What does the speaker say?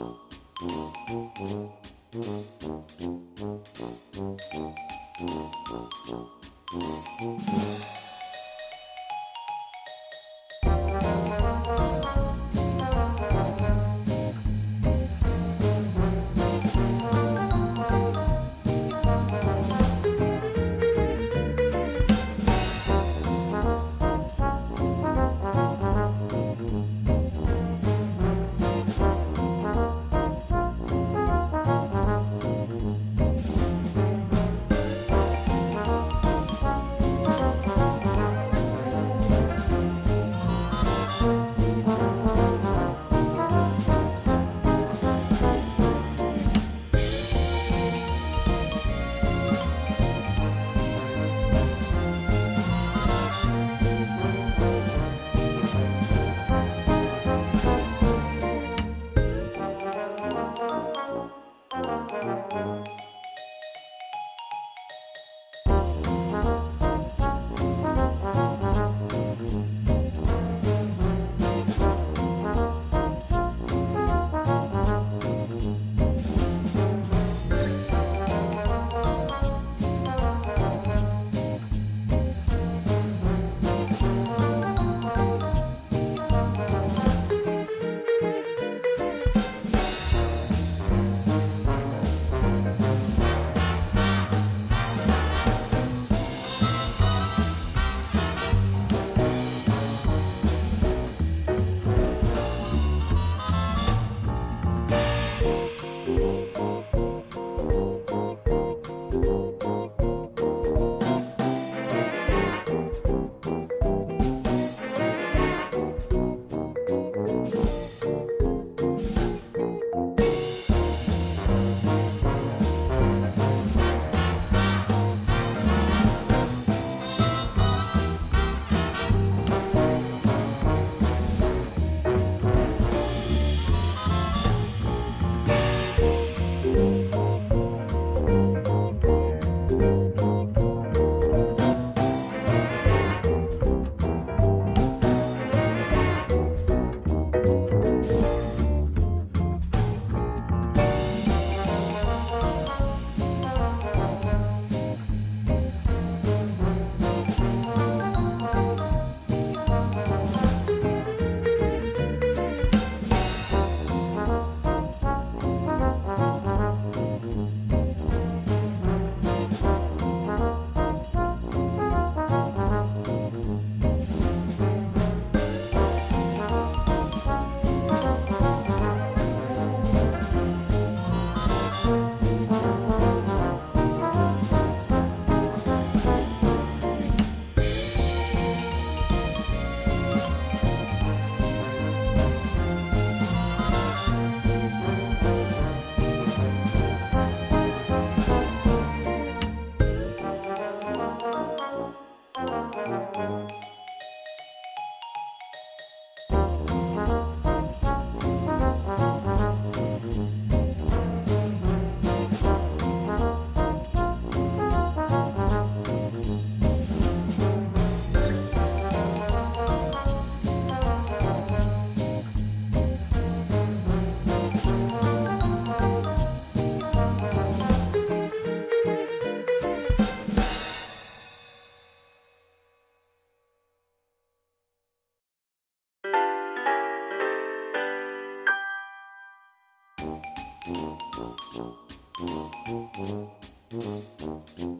음. Mm-hmm.